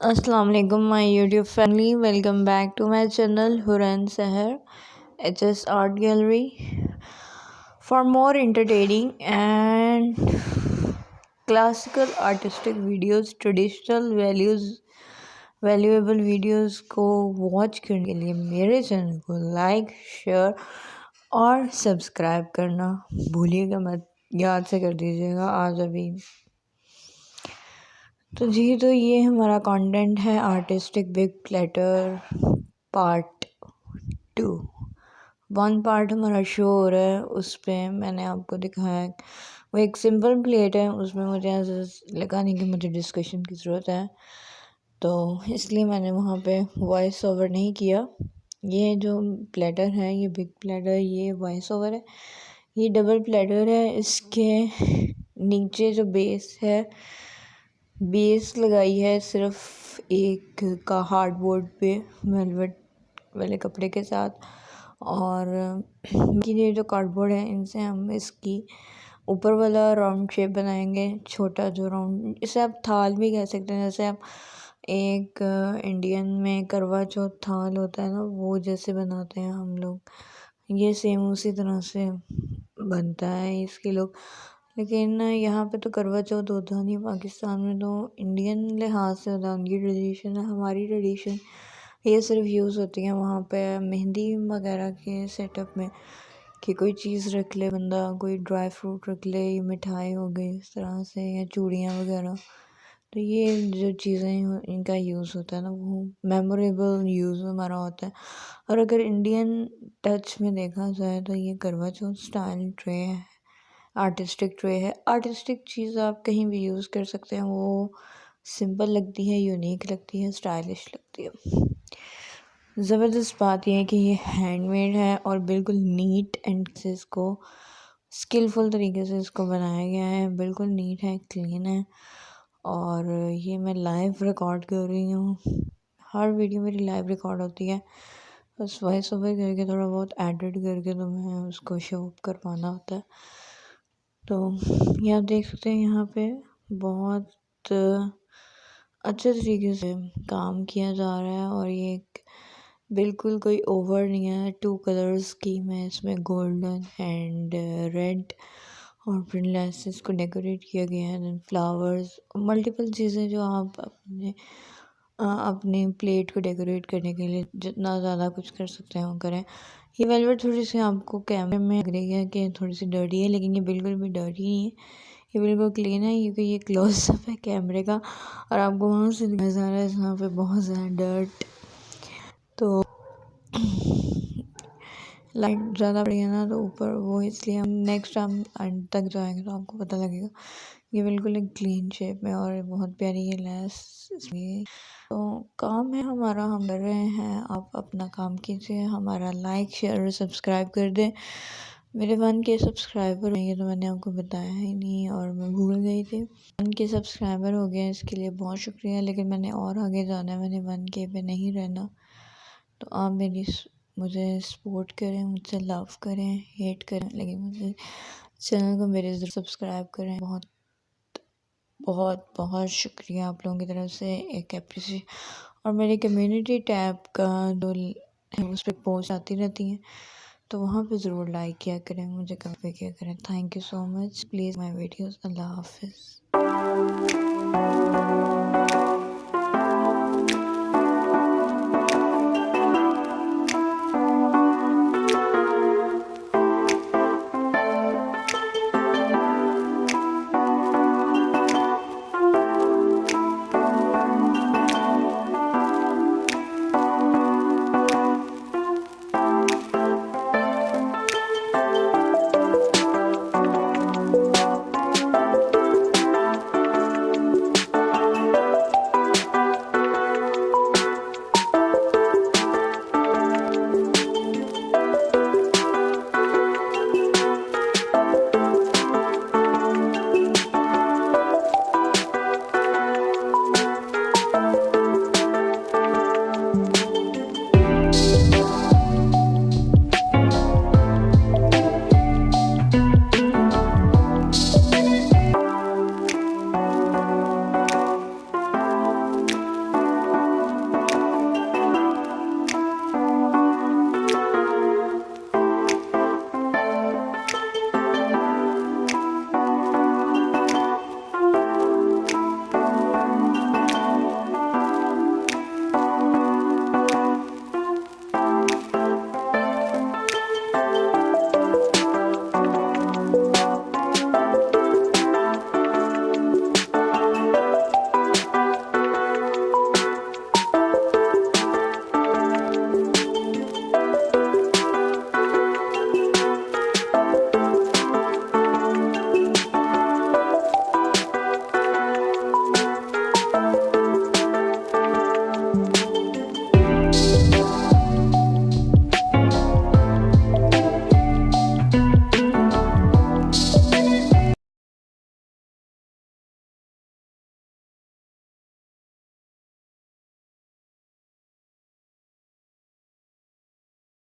السلام علیکم، my YouTube family, welcome back to my channel Hoorain Sahar, H S art gallery, for more entertaining and classical artistic videos, traditional values, valuable videos کو watch کرنے کے لیے میرے channel کو like, share اور subscribe کرنا بھولیے گا، مت یاد سے کر دیجیے گا، آج ابھی تو جی تو یہ ہمارا کانٹینٹ ہے artistic big platter part two one part ہمارا شو ہو رہا ہے، اس پہ میں نے آپ کو دکھایا وہ ایک سمپل پلیٹ ہے، اس میں مجھے ایسا لگا نہیں کہ مجھے ڈسکشن کی ضرورت ہے۔ تو اس لیے میں نے وہاں پہ وائس اوور نہیں کیا۔ یہ جو پلیٹر ہے، یہ بگ پلیٹر یہ وائس اوور ہے۔ یہ ڈبل پلیٹر ہے۔ اس کے نیچے جو بیس ہے بیس لگائی ہے صرف ایک کا ہارڈ بورڈ پہ ویلویٹ والے کپڑے کے ساتھ۔ اور یہ جو کارڈ بورڈ ہے ان سے ہم اس کی اوپر والا راؤنڈ شیپ بنائیں گے، چھوٹا جو راؤنڈ۔ اسے آپ تھال بھی کہہ سکتے ہیں، جیسے آپ ایک انڈین میں کروا چوتھ تھال ہوتا ہے نا، وہ جیسے بناتے ہیں ہم لوگ۔ یہ سیم اسی طرح سے بنتا ہے، اس کے لوگ لیکن یہاں پہ تو کروا چوتھ ہوتا نہیں، پاکستان میں تو انڈین لحاظ سے ہوتا ہے ان کی ٹریڈیشن ہے ہماری ٹریڈیشن یہ صرف یوز ہوتی ہیں وہاں پہ مہندی وغیرہ کے سیٹ اپ میں، کہ کوئی چیز رکھ لے بندہ، کوئی ڈرائی فروٹ رکھ لے مٹھائی ہو گئی اس طرح سے، یا چوڑیاں وغیرہ۔ تو یہ جو چیزیں ان کا یوز ہوتا ہے نا، وہ میموریبل یوز ہمارا ہوتا ہے۔ اور اگر انڈین ٹچ میں دیکھا جائے تو یہ کروا چوتھ اسٹائل ٹرے ہے۔ آرٹسٹک ٹرے ہے آرٹسٹک چیز آپ کہیں بھی یوز کر سکتے ہیں وہ سمپل لگتی ہے یونیک لگتی ہے اسٹائلش لگتی ہے زبردست بات یہ ہے کہ یہ ہینڈ میڈ ہے اور بالکل نیٹ اینڈ سے اس کو اسکلفل طریقے سے اس کو بنایا گیا ہے بالکل نیٹ ہے کلین ہے اور یہ میں لائیو ریکارڈ کر رہی ہوں ہر ویڈیو میری لائیو ریکارڈ ہوتی ہے بس وائس اوور کر کے تھوڑا بہت ایڈٹ کر کے تو میں اس کو شو اپ کروانا ہوتا ہے تو یہ آپ دیکھ سکتے ہیں یہاں پہ بہت اچھے طریقے سے کام کیا جا رہا ہے اور یہ ایک بالکل کوئی اوور نہیں ہے۔ ٹو کلرز کی میں اس میں گولڈن اینڈ ریڈ اور پھر لیسز کو ڈیکوریٹ کیا گیا ہے۔ دین فلاورز ملٹیپل چیزیں جو آپ اپنے اپنی پلیٹ کو ڈیکوریٹ کرنے کے لیے جتنا زیادہ کچھ کر سکتے ہیں وہ کریں۔ یہ ویلویٹ تھوڑی سی آپ کو کیمرے میں لگ رہی ہے کہ تھوڑی سی ڈرٹی ہے، لیکن یہ بالکل بھی ڈرٹی نہیں ہے۔ یہ بالکل کلین ہے، کیونکہ یہ کلوز اپ ہے کیمرے کا، اور آپ کو وہاں سے نظر آ رہا ہے یہاں پہ بہت زیادہ ڈرٹ۔ تو لائٹ زیادہ پڑی ہے نا، تو اوپر وہ اس لیے ہم نیکسٹ ہم اینڈ تک جائیں گے تو آپ کو پتہ لگے گا۔ یہ بالکل ایک کلین شیپ میں اور بہت پیاری یہ لیس اس لیے تو کام ہے ہمارا، ہم کر رہے ہیں۔ آپ اپنا کام کیجیے ہمارا لائک، شیئر اور سبسکرائب کر دیں۔ میرے ون کے سبسکرائبر ہیں، یہ تو میں نے آپ کو بتایا ہی نہیں اور میں بھول گئی تھی۔ ون کے سبسکرائبر ہو گئے اس کے لیے بہت شکریہ، لیکن میں نے اور آگے جانا ہے، میں نے ون کے پہ نہیں رہنا۔ تو آپ میری مجھے سپورٹ کریں، مجھ سے لو کریں، ہیٹ کریں، لیکن مجھے چینل کو میرے سبسکرائب کریں۔ بہت بہت بہت شکریہ آپ لوگوں کی طرف سے ایک اپریسی اور میری کمیونٹی ٹیب کا جو اس پہ پوسٹ آتی رہتی ہیں، تو وہاں پہ ضرور لائک کیا کریں، مجھے کافی کیا کریں۔ Thank you so much please my videos اللہ حافظ.